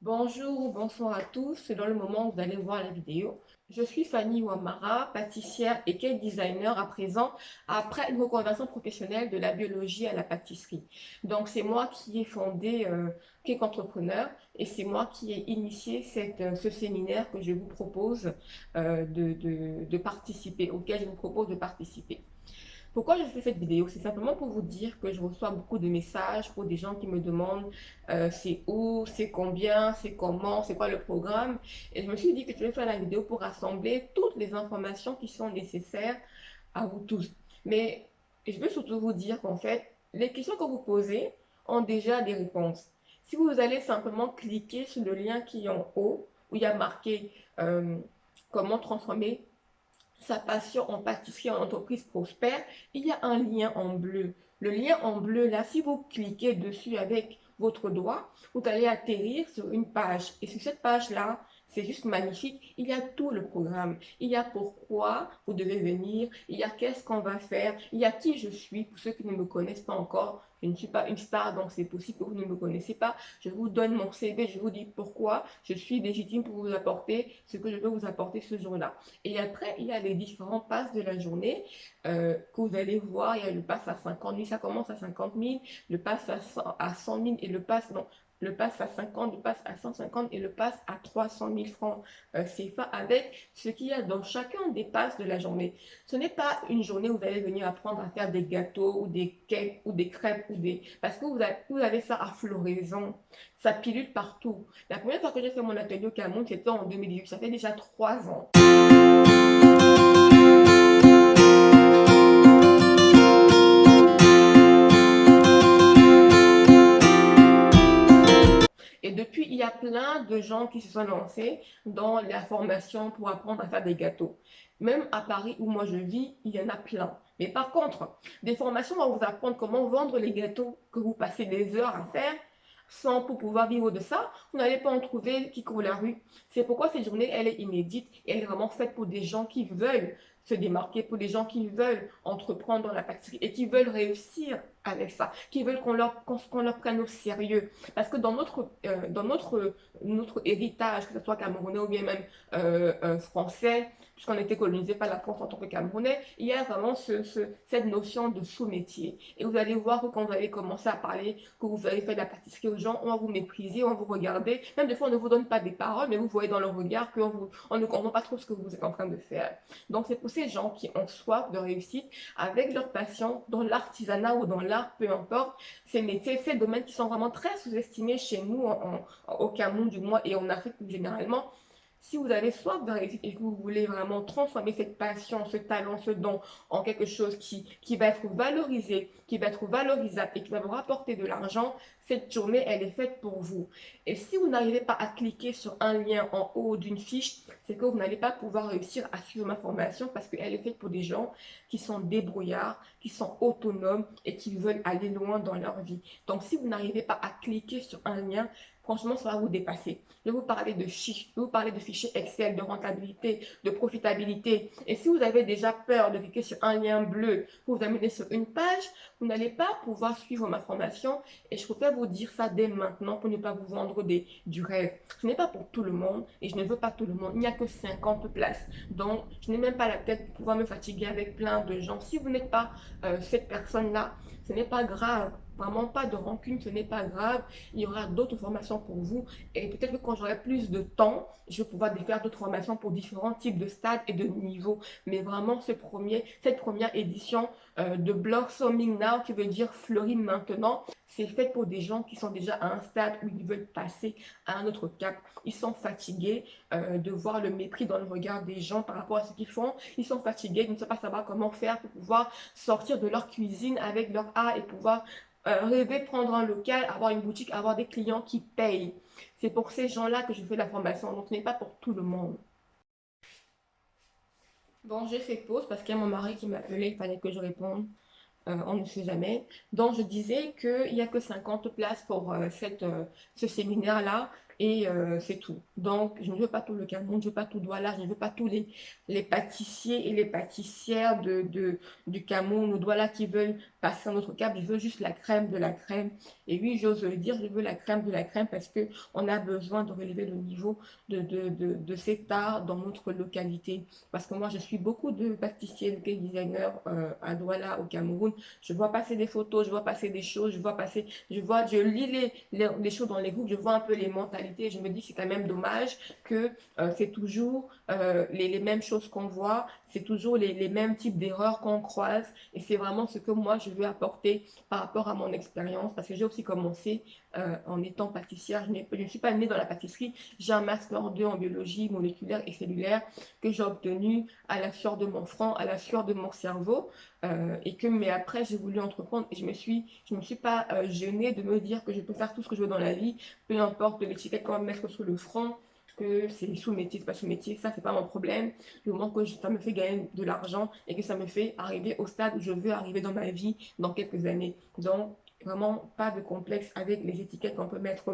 Bonjour ou bonsoir à tous, selon le moment où vous allez voir la vidéo. Je suis Fanny Ouamara, pâtissière et cake designer à présent, après une reconversion professionnelle de la biologie à la pâtisserie. Donc c'est moi qui ai fondé euh, Cake Entrepreneur et c'est moi qui ai initié euh, ce séminaire que je vous propose euh, de participer, auquel je vous propose de participer. Pourquoi je fais cette vidéo? C'est simplement pour vous dire que je reçois beaucoup de messages pour des gens qui me demandent euh, c'est où, c'est combien, c'est comment, c'est quoi le programme. Et je me suis dit que je vais faire la vidéo pour rassembler toutes les informations qui sont nécessaires à vous tous. Mais je veux surtout vous dire qu'en fait, les questions que vous posez ont déjà des réponses. Si vous allez simplement cliquer sur le lien qui est en haut, où il y a marqué euh, comment transformer sa passion en pâtisserie en entreprise prospère, il y a un lien en bleu. Le lien en bleu, là, si vous cliquez dessus avec votre doigt, vous allez atterrir sur une page. Et sur cette page-là, c'est juste magnifique. Il y a tout le programme. Il y a pourquoi vous devez venir. Il y a qu'est-ce qu'on va faire. Il y a qui je suis. Pour ceux qui ne me connaissent pas encore, je ne suis pas une star, donc c'est possible que vous ne me connaissez pas. Je vous donne mon CV, je vous dis pourquoi je suis légitime pour vous apporter ce que je veux vous apporter ce jour-là. Et après, il y a les différents passes de la journée euh, que vous allez voir. Il y a le pass à 50 000, ça commence à 50 000, le pass à 100, à 100 000 et le pass, non, le passe à 50, le passe à 150 et le passe à 300 000 francs euh, CFA avec ce qu'il y a dans chacun des passes de la journée. Ce n'est pas une journée où vous allez venir apprendre à faire des gâteaux ou des cakes ou des crêpes ou des... Parce que vous avez, vous avez ça à floraison. Ça pilule partout. La première fois que j'ai fait mon atelier au Cameroun, c'était en 2018. Ça fait déjà trois ans. Plein de gens qui se sont lancés dans la formation pour apprendre à faire des gâteaux. Même à Paris, où moi je vis, il y en a plein. Mais par contre, des formations vont vous apprendre comment vendre les gâteaux que vous passez des heures à faire sans pour pouvoir vivre de ça, vous n'allez pas en trouver qui courent la rue. C'est pourquoi cette journée, elle est inédite et elle est vraiment faite pour des gens qui veulent se démarquer, pour des gens qui veulent entreprendre dans la pâtisserie et qui veulent réussir avec ça, qui veulent qu'on leur, qu'on leur prenne au sérieux. Parce que dans notre, euh, dans notre, notre héritage, que ce soit camerounais ou bien même euh, français, puisqu'on a colonisé par la France en tant que Camerounais, il y a vraiment ce, ce, cette notion de sous-métier. Et vous allez voir que quand vous allez commencer à parler, que vous allez faire de la pâtisserie aux gens, on va vous mépriser, on va vous regarder. Même des fois, on ne vous donne pas des paroles, mais vous voyez dans le regard qu'on on ne comprend pas trop ce que vous êtes en train de faire. Donc, c'est pour ces gens qui ont soif de réussite, avec leur passion, dans l'artisanat ou dans l'art, peu importe, ces métiers, ces domaines qui sont vraiment très sous-estimés chez nous, en, en, au Cameroun du moins, et en Afrique généralement, si vous avez soif de et que vous voulez vraiment transformer cette passion, ce talent, ce don en quelque chose qui, qui va être valorisé, qui va être valorisable et qui va vous rapporter de l'argent, cette journée, elle est faite pour vous. Et si vous n'arrivez pas à cliquer sur un lien en haut d'une fiche, c'est que vous n'allez pas pouvoir réussir à suivre ma formation parce qu'elle est faite pour des gens qui sont débrouillards, qui sont autonomes et qui veulent aller loin dans leur vie. Donc, si vous n'arrivez pas à cliquer sur un lien, franchement, ça va vous dépasser. Je vais vous parler de fichiers, je vous parler de fichiers Excel, de rentabilité, de profitabilité. Et si vous avez déjà peur de cliquer sur un lien bleu pour vous amener sur une page, vous n'allez pas pouvoir suivre ma formation. Et je préfère vous dire ça dès maintenant pour ne pas vous vendre du rêve. Ce n'est pas pour tout le monde et je ne veux pas tout le monde. Il n'y a que 50 places. Donc, je n'ai même pas la tête pour pouvoir me fatiguer avec plein de gens. Si vous n'êtes pas euh, cette personne-là, ce n'est pas grave. Vraiment pas de rancune, ce n'est pas grave. Il y aura d'autres formations pour vous. Et peut-être que quand j'aurai plus de temps, je vais pouvoir faire d'autres formations pour différents types de stades et de niveaux. Mais vraiment, cette première édition euh, de Blossoming Now, qui veut dire fleurir maintenant, c'est fait pour des gens qui sont déjà à un stade où ils veulent passer à un autre cap. Ils sont fatigués euh, de voir le mépris dans le regard des gens par rapport à ce qu'ils font. Ils sont fatigués, ils ne pas savoir comment faire pour pouvoir sortir de leur cuisine avec leur art et pouvoir euh, rêver prendre un local, avoir une boutique, avoir des clients qui payent. C'est pour ces gens-là que je fais la formation. Donc, ce n'est pas pour tout le monde. Bon, j'ai fait pause parce qu'il y a mon mari qui m'a appelé. Il fallait que je réponde. Euh, on ne sait jamais. Donc, je disais qu'il n'y a que 50 places pour euh, euh, ce séminaire-là. et c'est tout. Donc, je ne veux pas tout le Cameroun, je ne veux pas tout Douala, je ne veux pas tous les, pâtissiers et les pâtissières du Cameroun ou Douala qui veulent passer un autre cap. Je veux juste la crème de la crème. Et oui, j'ose le dire, je veux la crème de la crème parce qu'on a besoin de relever le niveau de, de, de, de, cet art dans notre localité. Parce que moi, je suis beaucoup de pâtissiers, de designers euh, à Douala, au Cameroun. Je vois passer des photos, je vois passer des choses, je vois passer, je vois, je lis les, les, choses dans les groupes, je vois un peu les mentalités. Je me dis que c'est quand même dommage que euh, c'est toujours euh, les, les, mêmes choses qu'on voit, c'est toujours les, les, mêmes types d'erreurs qu'on croise. Et c'est vraiment ce que moi, je veux apporter par rapport à mon expérience. Parce que j'ai aussi commencé euh, en étant pâtissière. Je, ne suis pas née dans la pâtisserie. J'ai un master 2 en biologie moléculaire et cellulaire que j'ai obtenu à la sueur de mon front, à la sueur de mon cerveau. Euh, et que, mais après, j'ai voulu entreprendre et je me suis, je me suis pas euh, gênée de me dire que je peux faire tout ce que je veux dans la vie, peu importe l'étiquette qu'on va mettre sur le front, que c'est sous-métier, c'est pas sous-métier, ça c'est pas mon problème. Du moment que ça me fait gagner de l'argent et que ça me fait arriver au stade où je veux arriver dans ma vie dans quelques années. Donc, vraiment pas de complexe avec les étiquettes qu'on peut mettre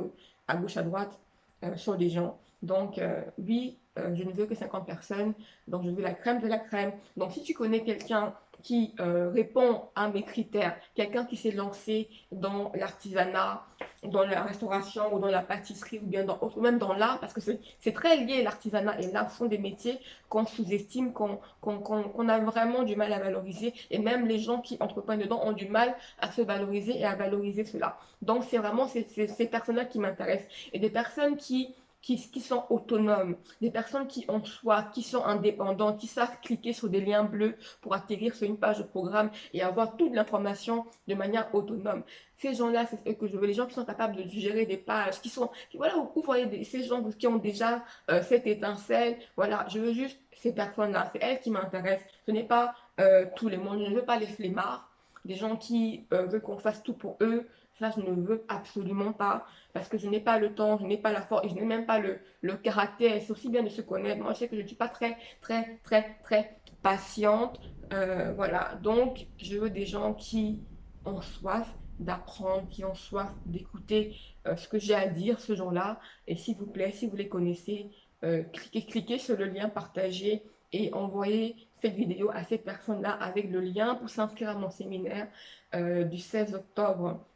à gauche, à droite euh, sur des gens. Donc, euh, oui, euh, je ne veux que 50 personnes, donc je veux la crème de la crème. Donc, si tu connais quelqu'un qui répond à mes critères, quelqu'un qui s'est lancé dans l'artisanat, dans la restauration ou dans la pâtisserie ou bien dans ou même dans l'art, parce que c'est très lié l'artisanat et l'art sont des métiers qu'on sous-estime, qu'on a vraiment du mal à valoriser et même les gens qui entreprennent dedans ont du mal à se valoriser et à valoriser cela. Donc c'est vraiment ces, ces personnes-là qui m'intéressent et des personnes qui qui, sont autonomes, des personnes qui ont soif, qui sont indépendants, qui savent cliquer sur des liens bleus pour atterrir sur une page de programme et avoir toute l'information de manière autonome. Ces gens-là, c'est eux que je veux, les gens qui sont capables de gérer des pages, qui sont, voilà, vous voyez ces gens qui ont déjà euh, cette étincelle, voilà, je veux juste ces personnes-là, c'est elles qui m'intéressent. Ce n'est pas euh, tous les mondes, je ne veux pas les flemmards, des gens qui euh, veulent qu'on fasse tout pour eux, ça, je ne veux absolument pas parce que je n'ai pas le temps, je n'ai pas la force et je n'ai même pas le, le caractère. C'est aussi bien de se connaître. Moi, je sais que je ne suis pas très, très, très, très patiente. Euh, voilà. Donc, je veux des gens qui ont soif d'apprendre, qui ont soif d'écouter euh, ce que j'ai à dire ce jour-là. Et s'il vous plaît, si vous les connaissez, euh, cliquez, cliquez sur le lien partagé et envoyez cette vidéo à ces personnes-là avec le lien pour s'inscrire à mon séminaire du 16 octobre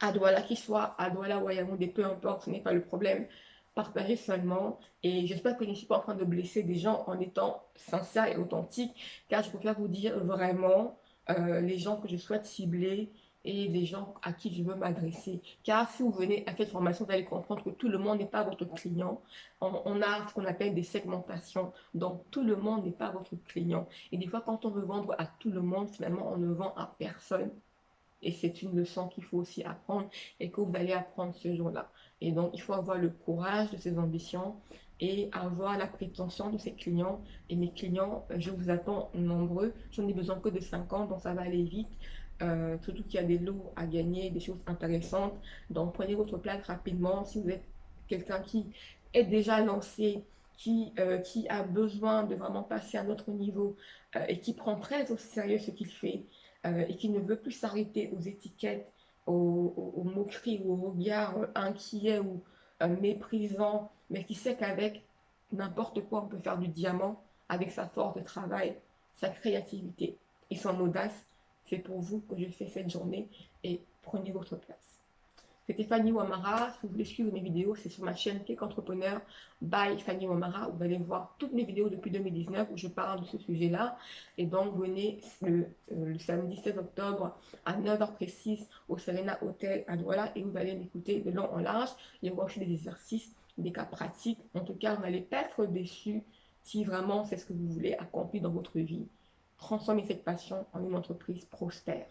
à Douala, qu'il soit à Douala ou à peu importe, ce n'est pas le problème. Partagez seulement. Et j'espère que je ne suis pas en train de blesser des gens en étant sincère et authentique, car je préfère vous dire vraiment euh, les gens que je souhaite cibler et les gens à qui je veux m'adresser. Car si vous venez à cette formation, vous allez comprendre que tout le monde n'est pas votre client. On a ce qu'on appelle des segmentations. Donc, tout le monde n'est pas votre client. Et des fois, quand on veut vendre à tout le monde, finalement, on ne vend à personne. Et c'est une leçon qu'il faut aussi apprendre et que vous allez apprendre ce jour-là. Et donc, il faut avoir le courage de ses ambitions et avoir la prétention de ses clients. Et mes clients, je vous attends nombreux. Je n'ai besoin que de 50, donc ça va aller vite. Euh, surtout qu'il y a des lots à gagner, des choses intéressantes. Donc, prenez votre place rapidement. Si vous êtes quelqu'un qui est déjà lancé, qui, euh, qui a besoin de vraiment passer à un autre niveau euh, et qui prend très au sérieux ce qu'il fait, euh, et qui ne veut plus s'arrêter aux étiquettes, aux, moqueries ou aux regards inquiets ou euh, méprisants, mais qui sait qu'avec n'importe quoi, on peut faire du diamant avec sa force de travail, sa créativité et son audace. C'est pour vous que je fais cette journée et prenez votre place. C'était Fanny Wamara. Si vous voulez suivre mes vidéos, c'est sur ma chaîne Cake Entrepreneur by Fanny Wamara. Vous allez voir toutes mes vidéos depuis 2019 où je parle de ce sujet-là. Et donc, venez le, euh, samedi 16 octobre à 9h précise au Serena Hotel à Douala et vous allez m'écouter de long en large. Il y aura aussi des exercices, des cas pratiques. En tout cas, vous n'allez pas être déçu si vraiment c'est ce que vous voulez accomplir dans votre vie. Transformer cette passion en une entreprise prospère.